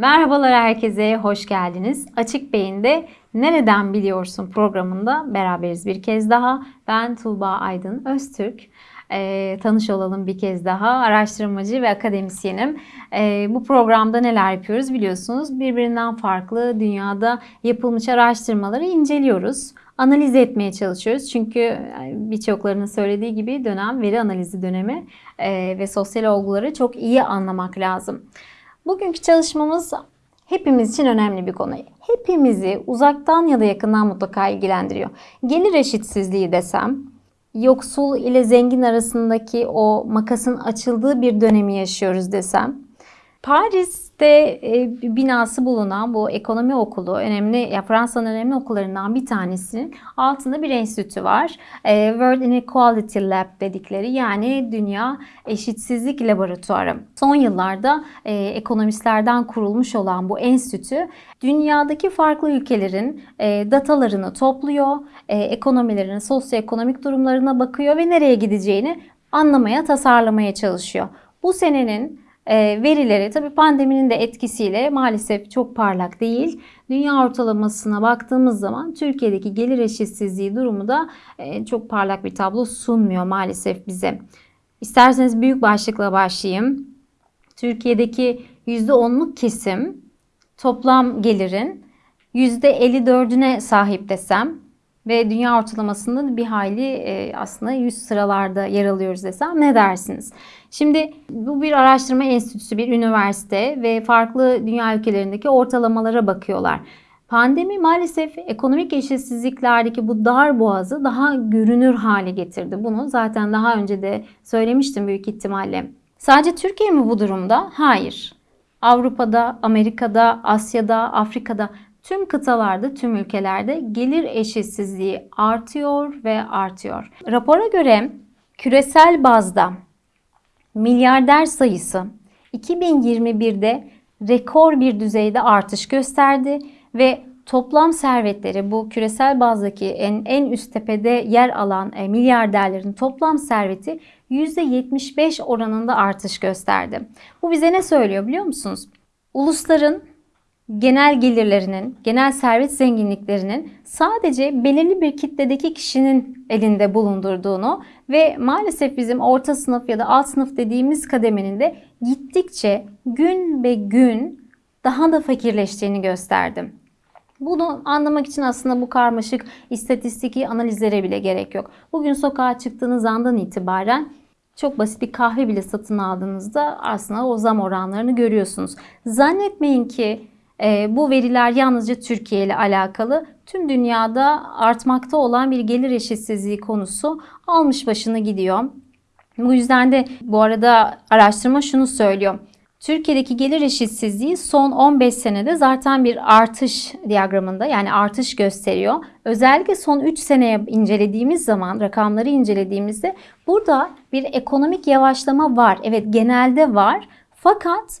Merhabalar herkese, hoş geldiniz. Açık Beyin'de Nereden Biliyorsun programında beraberiz bir kez daha. Ben Tuğba Aydın Öztürk. E, tanış olalım bir kez daha. Araştırmacı ve akademisyenim. E, bu programda neler yapıyoruz biliyorsunuz. Birbirinden farklı dünyada yapılmış araştırmaları inceliyoruz. Analiz etmeye çalışıyoruz. Çünkü birçoklarının söylediği gibi dönem veri analizi dönemi e, ve sosyal olguları çok iyi anlamak lazım. Bugünkü çalışmamız hepimiz için önemli bir konu. Hepimizi uzaktan ya da yakından mutlaka ilgilendiriyor. Gelir eşitsizliği desem, yoksul ile zengin arasındaki o makasın açıldığı bir dönemi yaşıyoruz desem, Paris'te e, binası bulunan bu ekonomi okulu, önemli ya Fransa'nın önemli okullarından bir tanesinin altında bir enstitü var. E, World Inequality Lab dedikleri yani Dünya Eşitsizlik Laboratuvarı. Son yıllarda e, ekonomistlerden kurulmuş olan bu enstitü dünyadaki farklı ülkelerin e, datalarını topluyor, e, ekonomilerinin sosyoekonomik durumlarına bakıyor ve nereye gideceğini anlamaya, tasarlamaya çalışıyor. Bu senenin verileri tabii pandeminin de etkisiyle maalesef çok parlak değil. Dünya ortalamasına baktığımız zaman Türkiye'deki gelir eşitsizliği durumu da e, çok parlak bir tablo sunmuyor maalesef bize. İsterseniz büyük başlıkla başlayayım. Türkiye'deki %10'luk kesim toplam gelirin %54'üne sahip desem ve dünya ortalamasında bir hayli e, aslında 100 sıralarda yer alıyoruz desem ne dersiniz? Şimdi bu bir araştırma enstitüsü, bir üniversite ve farklı dünya ülkelerindeki ortalamalara bakıyorlar. Pandemi maalesef ekonomik eşitsizliklerdeki bu dar boğazı daha görünür hale getirdi. Bunu zaten daha önce de söylemiştim büyük ihtimalle. Sadece Türkiye mi bu durumda? Hayır. Avrupa'da, Amerika'da, Asya'da, Afrika'da tüm kıtalarda, tüm ülkelerde gelir eşitsizliği artıyor ve artıyor. Rapora göre küresel bazda milyarder sayısı 2021'de rekor bir düzeyde artış gösterdi ve toplam servetleri bu küresel bazdaki en, en üst tepede yer alan e, milyarderlerin toplam serveti %75 oranında artış gösterdi. Bu bize ne söylüyor biliyor musunuz? Ulusların genel gelirlerinin, genel servet zenginliklerinin sadece belirli bir kitledeki kişinin elinde bulundurduğunu ve maalesef bizim orta sınıf ya da alt sınıf dediğimiz kademenin de gittikçe gün be gün daha da fakirleştiğini gösterdim. Bunu anlamak için aslında bu karmaşık istatistiki analizlere bile gerek yok. Bugün sokağa çıktığınız andan itibaren çok basit bir kahve bile satın aldığınızda aslında o zam oranlarını görüyorsunuz. Zannetmeyin ki bu veriler yalnızca Türkiye ile alakalı. Tüm dünyada artmakta olan bir gelir eşitsizliği konusu almış başını gidiyor. Bu yüzden de bu arada araştırma şunu söylüyor. Türkiye'deki gelir eşitsizliği son 15 senede zaten bir artış diyagramında yani artış gösteriyor. Özellikle son 3 seneye incelediğimiz zaman rakamları incelediğimizde burada bir ekonomik yavaşlama var. Evet genelde var. Fakat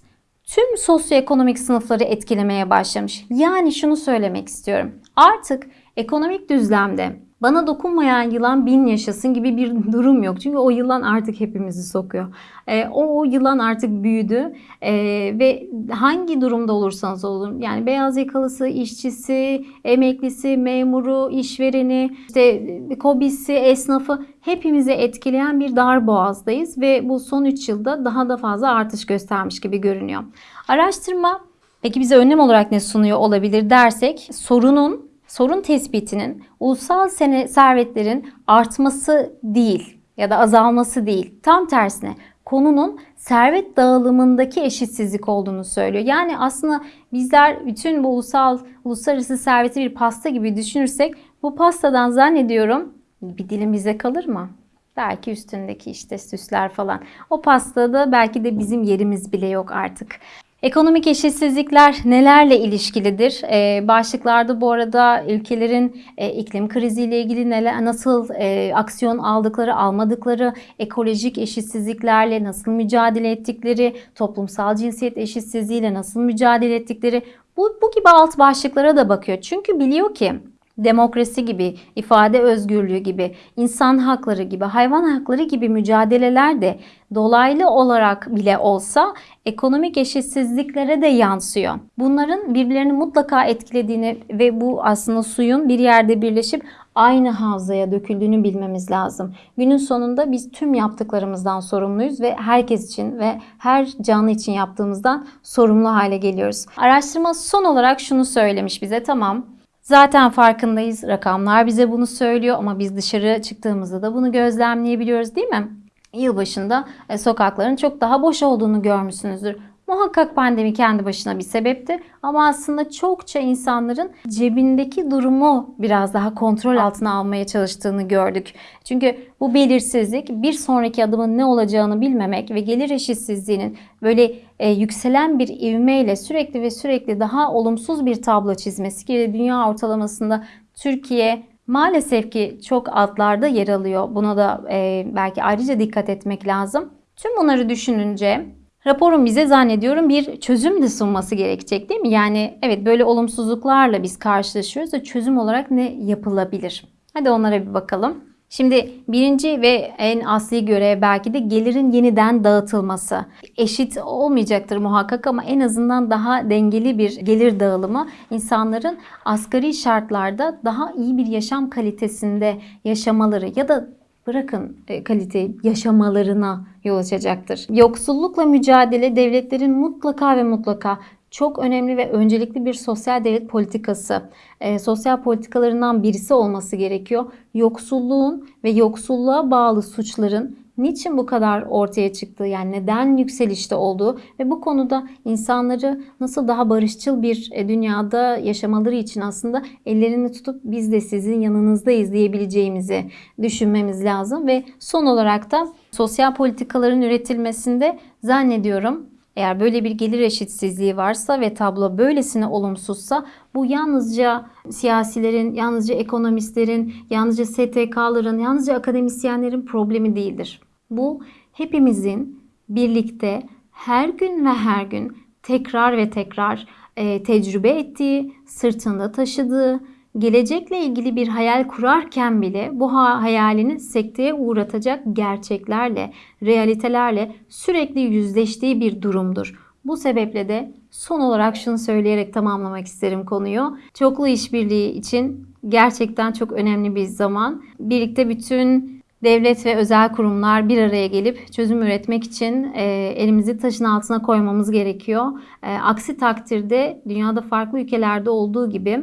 tüm sosyoekonomik sınıfları etkilemeye başlamış. Yani şunu söylemek istiyorum. Artık ekonomik düzlemde bana dokunmayan yılan bin yaşasın gibi bir durum yok. Çünkü o yılan artık hepimizi sokuyor. E, o, o yılan artık büyüdü e, ve hangi durumda olursanız olun yani beyaz yakalısı, işçisi, emeklisi, memuru, işvereni, işte kobisi, esnafı hepimizi etkileyen bir dar boğazdayız ve bu son 3 yılda daha da fazla artış göstermiş gibi görünüyor. Araştırma peki bize önlem olarak ne sunuyor olabilir dersek sorunun sorun tespitinin ulusal servetlerin artması değil ya da azalması değil. Tam tersine konunun servet dağılımındaki eşitsizlik olduğunu söylüyor. Yani aslında bizler bütün bu ulusal uluslararası serveti bir pasta gibi düşünürsek bu pastadan zannediyorum bir dilim bize kalır mı? Belki üstündeki işte süsler falan. O pastada belki de bizim yerimiz bile yok artık. Ekonomik eşitsizlikler nelerle ilişkilidir? Ee, başlıklarda bu arada ülkelerin e, iklim kriziyle ilgili neler, nasıl e, aksiyon aldıkları, almadıkları, ekolojik eşitsizliklerle nasıl mücadele ettikleri, toplumsal cinsiyet eşitsizliğiyle nasıl mücadele ettikleri bu, bu gibi alt başlıklara da bakıyor. Çünkü biliyor ki demokrasi gibi, ifade özgürlüğü gibi, insan hakları gibi, hayvan hakları gibi mücadeleler de dolaylı olarak bile olsa ekonomik eşitsizliklere de yansıyor. Bunların birbirlerini mutlaka etkilediğini ve bu aslında suyun bir yerde birleşip aynı havzaya döküldüğünü bilmemiz lazım. Günün sonunda biz tüm yaptıklarımızdan sorumluyuz ve herkes için ve her canlı için yaptığımızdan sorumlu hale geliyoruz. Araştırma son olarak şunu söylemiş bize tamam Zaten farkındayız. Rakamlar bize bunu söylüyor ama biz dışarı çıktığımızda da bunu gözlemleyebiliyoruz değil mi? Yılbaşında e, sokakların çok daha boş olduğunu görmüşsünüzdür. Muhakkak pandemi kendi başına bir sebepti ama aslında çokça insanların cebindeki durumu biraz daha kontrol altına almaya çalıştığını gördük. Çünkü bu belirsizlik bir sonraki adımın ne olacağını bilmemek ve gelir eşitsizliğinin böyle e, yükselen bir ivmeyle sürekli ve sürekli daha olumsuz bir tablo çizmesi ki dünya ortalamasında Türkiye maalesef ki çok altlarda yer alıyor. Buna da e, belki ayrıca dikkat etmek lazım. Tüm bunları düşününce Raporun bize zannediyorum bir çözüm de sunması gerekecek değil mi? Yani evet böyle olumsuzluklarla biz karşılaşıyoruz da çözüm olarak ne yapılabilir? Hadi onlara bir bakalım. Şimdi birinci ve en asli görev belki de gelirin yeniden dağıtılması. Eşit olmayacaktır muhakkak ama en azından daha dengeli bir gelir dağılımı insanların asgari şartlarda daha iyi bir yaşam kalitesinde yaşamaları ya da bırakın e, kalite yaşamalarına yol açacaktır. Yoksullukla mücadele devletlerin mutlaka ve mutlaka çok önemli ve öncelikli bir sosyal devlet politikası, e, sosyal politikalarından birisi olması gerekiyor. Yoksulluğun ve yoksulluğa bağlı suçların niçin bu kadar ortaya çıktığı yani neden yükselişte olduğu ve bu konuda insanları nasıl daha barışçıl bir e, dünyada yaşamaları için aslında ellerini tutup biz de sizin yanınızdayız diyebileceğimizi düşünmemiz lazım. Ve son olarak da sosyal politikaların üretilmesinde zannediyorum eğer böyle bir gelir eşitsizliği varsa ve tablo böylesine olumsuzsa bu yalnızca siyasilerin, yalnızca ekonomistlerin, yalnızca STK'ların, yalnızca akademisyenlerin problemi değildir. Bu hepimizin birlikte her gün ve her gün tekrar ve tekrar e, tecrübe ettiği, sırtında taşıdığı, gelecekle ilgili bir hayal kurarken bile bu hayalini sekteye uğratacak gerçeklerle, realitelerle sürekli yüzleştiği bir durumdur. Bu sebeple de son olarak şunu söyleyerek tamamlamak isterim konuyu. Çoklu işbirliği için gerçekten çok önemli bir zaman. Birlikte bütün devlet ve özel kurumlar bir araya gelip çözüm üretmek için e, elimizi taşın altına koymamız gerekiyor. E, aksi takdirde dünyada farklı ülkelerde olduğu gibi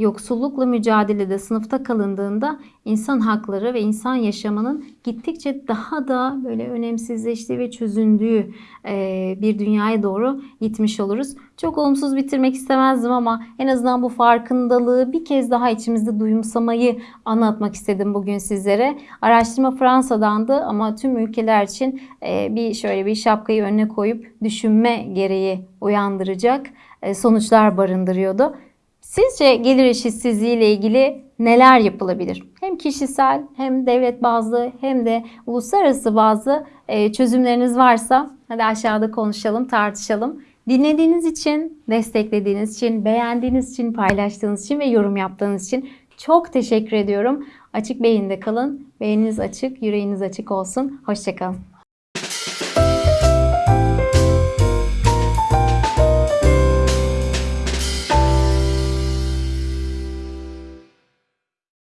yoksullukla mücadelede sınıfta kalındığında insan hakları ve insan yaşamının gittikçe daha da böyle önemsizleştiği ve çözündüğü e, bir dünyaya doğru gitmiş oluruz. Çok olumsuz bitirmek istemezdim ama en azından bu farkındalığı bir kez daha içimizde duyumsamayı anlatmak istedim bugün sizlere. Araştırma Fransa'dandı ama tüm ülkeler için e, bir şöyle bir şapkayı önüne koyup düşünme gereği uyandıracak e, sonuçlar barındırıyordu. Sizce gelir eşitsizliği ile ilgili neler yapılabilir? Hem kişisel hem devlet bazlı hem de uluslararası bazı e, çözümleriniz varsa hadi aşağıda konuşalım, tartışalım. Dinlediğiniz için, desteklediğiniz için, beğendiğiniz için, paylaştığınız için ve yorum yaptığınız için çok teşekkür ediyorum. Açık beyinde kalın. Beyniniz açık, yüreğiniz açık olsun. Hoşçakalın.